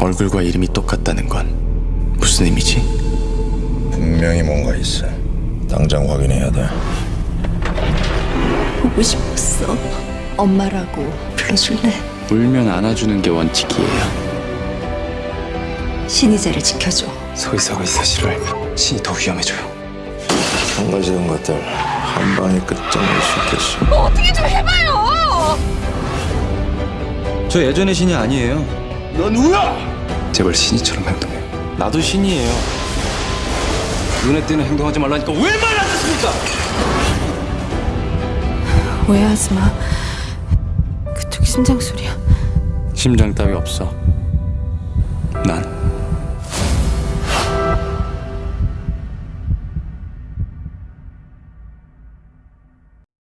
얼굴과 이름이 똑같다는 건 무슨 의미지? 분명히 뭔가 있어. 당장 확인해야 돼. 보고 싶었어. 엄마라고 불러줄래? 울면 안아주는 게 원칙이에요. 신이자를 지켜줘. 서기사가 이 사실을 알면 신이 더 위험해져요. 망가지는 것들 한 방에 끝장낼 수 있겠어. 저 예전의 신이 아니에요. 제발 신이처럼 행동해. 나도 신이에요. 눈에 띄는 행동하지 말라니까 왜 말 안 듣습니까? 오해하지 마. 그쪽 심장 소리야. 심장 따위 없어. 난